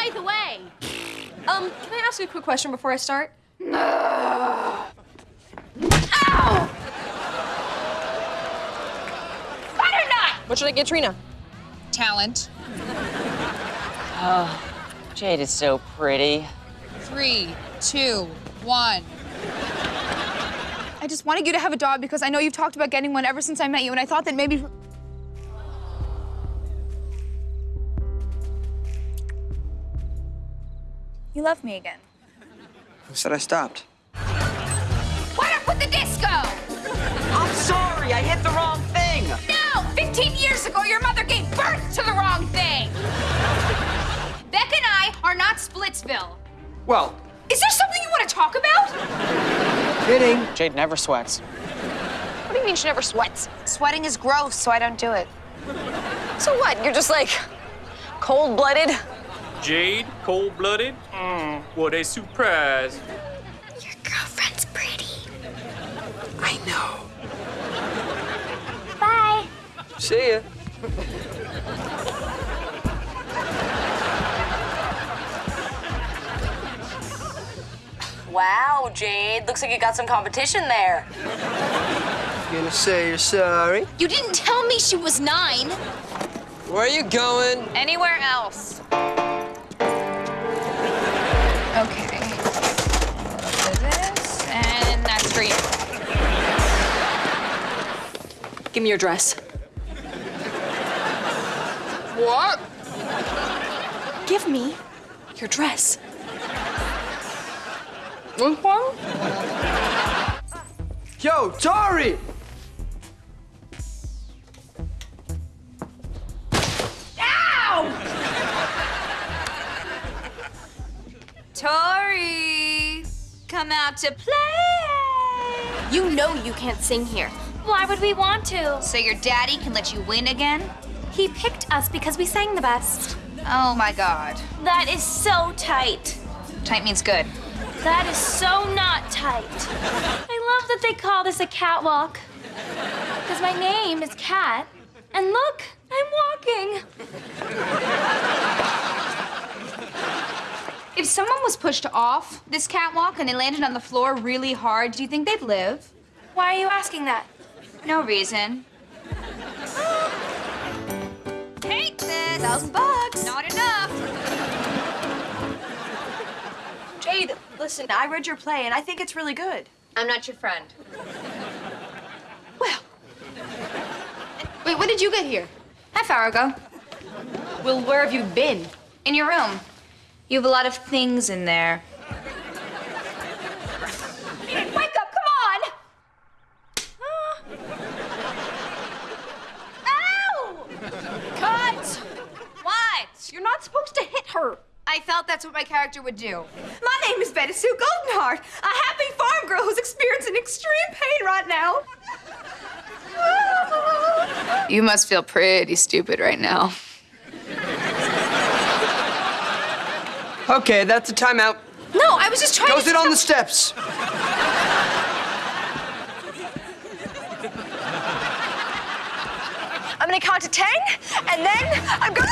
By the way, Um, can I ask you a quick question before I start? ow! Butternut! What should I get Trina? Talent. Oh, Jade is so pretty. Three, two, one. I just wanted you to have a dog because I know you've talked about getting one ever since I met you, and I thought that maybe. You love me again. Who said I stopped? What up with the disco? I'm sorry, I hit the wrong thing. No! 15 years ago, your mother gave birth to the wrong thing! Beck and I are not Splitsville. Well, Is there something you want to talk about? kidding. Jade never sweats. What do you mean she never sweats? Sweating is gross, so I don't do it. So what? You're just like cold-blooded? Jade, cold blooded? Mm, what a surprise. Your girlfriend's pretty. I know. Bye. See ya. Wow, Jade. Looks like you got some competition there. You gonna say you're sorry? You didn't tell me she was nine. Where are you going? Anywhere else. And that's for you. Give me your dress. What? Give me your dress. Yo, Tori! Tori, come out to play. You know you can't sing here. Why would we want to? So your daddy can let you win again? He picked us because we sang the best. Oh my god. That is so tight. Tight means good. That is so not tight. I love that they call this a catwalk. Because my name is Cat. And look, I'm walking. If someone was pushed off this catwalk and they landed on the floor really hard, do you think they'd live? Why are you asking that? No reason. Take this. Thousand bucks. Not enough. Jade, listen, I read your play and I think it's really good. I'm not your friend. Well. Wait, when did you get here? Half hour ago. Well, where have you been? In your room. You have a lot of things in there. Wake up, come on! Ow! Cut! What? You're not supposed to hit her. I felt that's what my character would do. My name is Betty Sue Goldenheart, a happy farm girl who's experiencing extreme pain right now. You must feel pretty stupid right now. Okay, that's a timeout. No, I was just trying Go to. sit on the steps. I'm gonna count to ten, and then I'm gonna.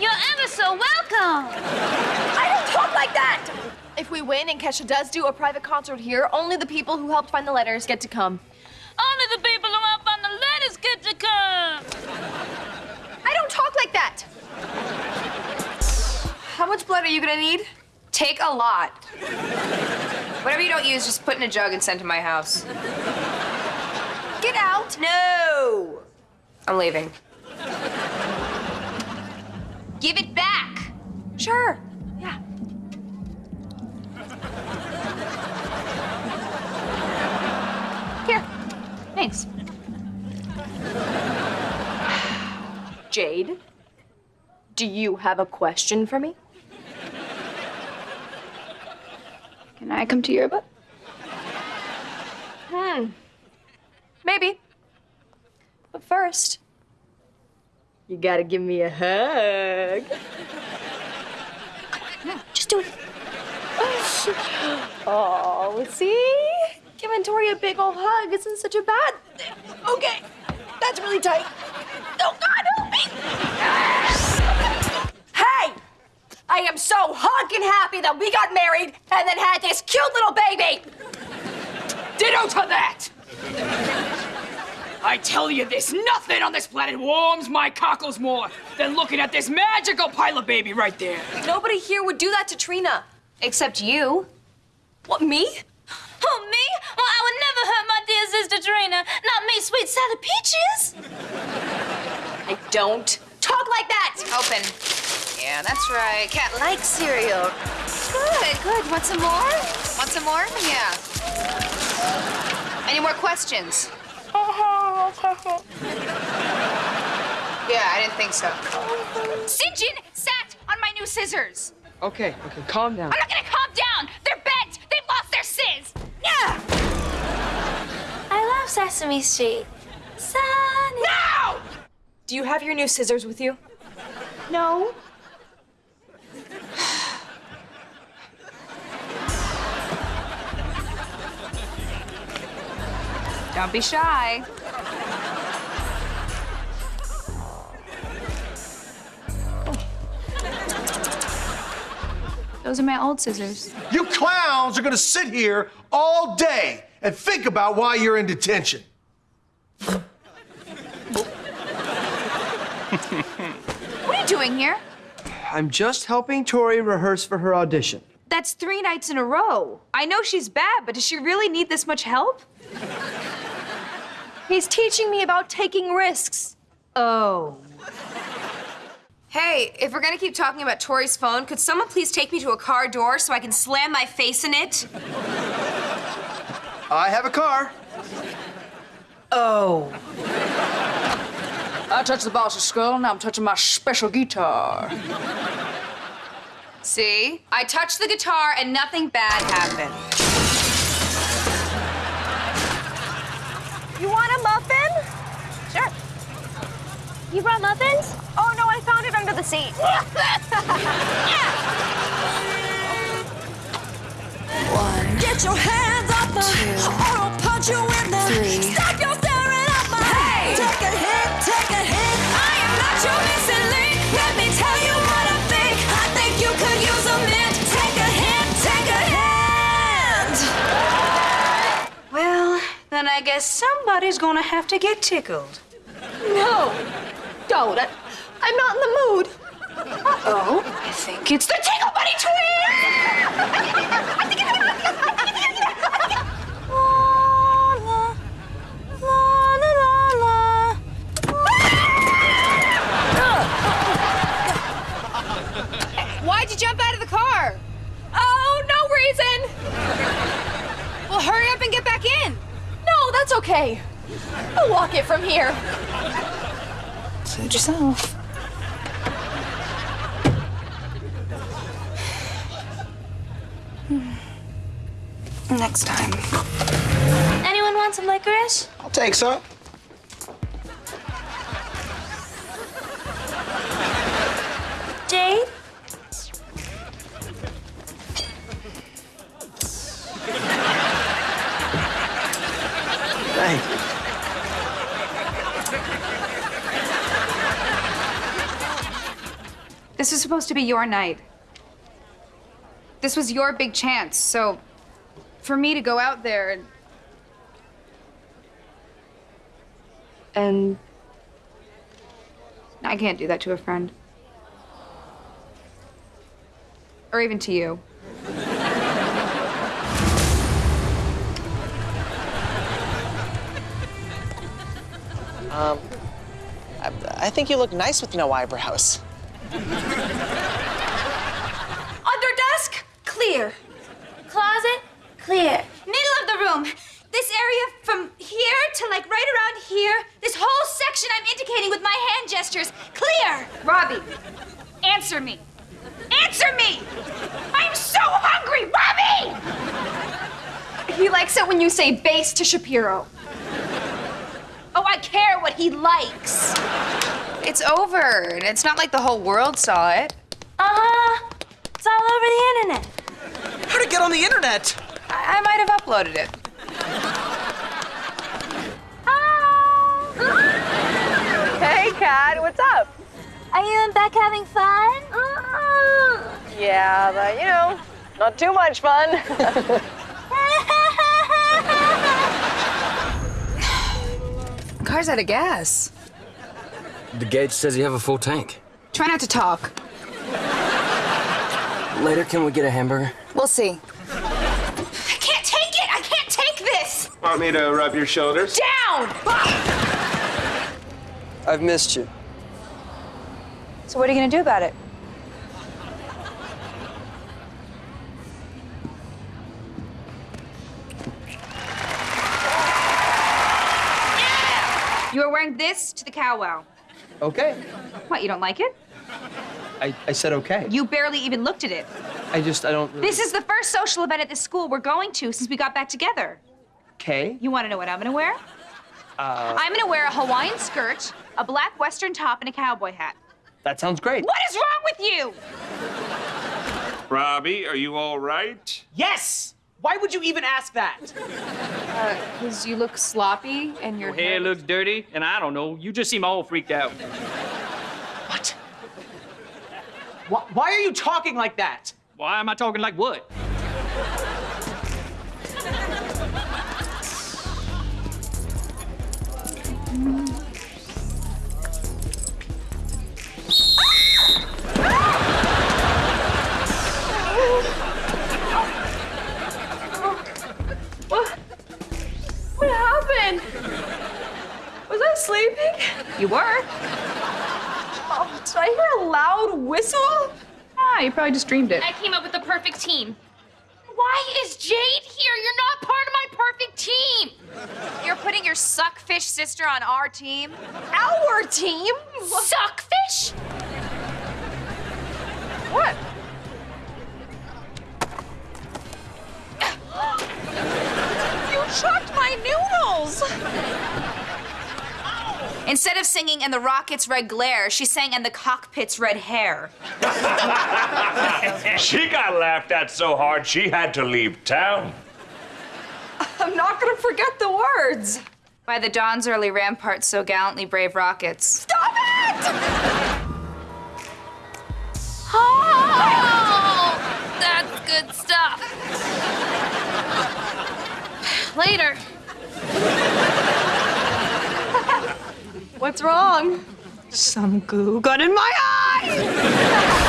You're ever so welcome. I don't talk like that. If we win and Kesha does do a private concert here, only the people who helped find the letters get to come. Only the people who helped find the letters get to come. I don't talk like that. How much blood are you gonna need? Take a lot. Whatever you don't use, just put in a jug and send to my house. Get out. No! I'm leaving. Give it back! Sure. Yeah. Here. Thanks. Jade, do you have a question for me? Can I come to your book? Hmm. Maybe. But first, you gotta give me a hug. Just do it. Oh, see? giving Tori a big old hug isn't such a bad thing. Okay, that's really tight. Oh God! Hey! I am so honkin' happy that we got married and then had this cute little baby. Ditto to that! I tell you this, nothing on this planet warms my cockles more than looking at this magical pilot baby right there. Nobody here would do that to Trina. Except you. What, me? Oh, me? Well, I would never hurt my dear sister Trina. Not me, sweet Sally Peaches. I don't talk like that. Open. Yeah, that's right. Cat likes cereal. Good, good. Want some more? Want some more? Yeah. Any more questions? Yeah, I didn't think so. Sinjin sat on my new scissors. Okay, okay, calm down. I'm not gonna calm down. They're bent. They've lost their sizz. Yeah. I love Sesame Street. Sunny. No! Do you have your new scissors with you? No. Don't be shy. Those are my old scissors. You clowns are gonna sit here all day and think about why you're in detention. What are you doing here? I'm just helping Tori rehearse for her audition. That's three nights in a row. I know she's bad, but does she really need this much help? He's teaching me about taking risks. Oh. Hey, if we're gonna keep talking about Tori's phone, could someone please take me to a car door so I can slam my face in it? I have a car. Oh. I touched the boss's skull, now I'm touching my special guitar. See? I touched the guitar and nothing bad happened. You want a muffin? Sure. You brought muffins? Oh no, I found it under the seat. One. Get your hands off me, or I'll punch you in the. Stop somebody's gonna have to get tickled. No, don't. I, I'm not in the mood. Oh, I think it's the Tickle Buddy Why'd you here. Suit yourself. Hmm. Next time. Anyone want some licorice? I'll take some. Jade? This was supposed to be your night. This was your big chance, so for me to go out there and. And. I can't do that to a friend. Or even to you. Um, I, I think you look nice with no eyebrows. Under desk, clear. Closet? Clear. Middle of the room. This area from here to like right around here, this whole section I'm indicating with my hand gestures, clear. Robbie, answer me. Answer me! I'm so hungry, Robbie! He likes it when you say base to Shapiro. Oh, I care what he likes. It's over. and It's not like the whole world saw it. Uh-huh. It's all over the internet. How'd it get on the internet? I, I might have uploaded it. Hey, Cat, what's up? Are you and Beck having fun? Yeah, but you know, not too much fun. Car's out of gas. The gauge says you have a full tank. Try not to talk. Later, can we get a hamburger? We'll see. I can't take it! I can't take this! Want me to rub your shoulders? Down! I've missed you. So what are you gonna do about it? You are wearing this to the cow wow. Okay. What, you don't like it? I, I said okay. You barely even looked at it. I just, I don't. This is the first social event at this school we're going to since we got back together. Okay. You want to know what I'm gonna wear? Uh, I'm gonna wear a Hawaiian skirt, a black western top, and a cowboy hat. that sounds great. What is wrong with you? Robbie, are you all right? Yes! Why would you even ask that? Uh, because you look sloppy and your Your hair looks dirty, and I don't know. You just seem all freaked out. What? Why, why are you talking like that? Why am I talking like what? What? You were. Oh, did I hear a loud whistle? Ah, you probably just dreamed it. I came up with the perfect team. Why is Jade here? You're not part of my perfect team. You're putting your suckfish sister on our team? Our team? Suckfish? What? you chucked my noodles! Instead of singing in the rocket's red glare, she sang in the cockpit's red hair. She got laughed at so hard she had to leave town. I'm not gonna forget the words. By the dawn's early ramparts, so gallantly brave rockets. Stop it! Oh, that's good stuff. Later. What's wrong? Some goo got in my eye!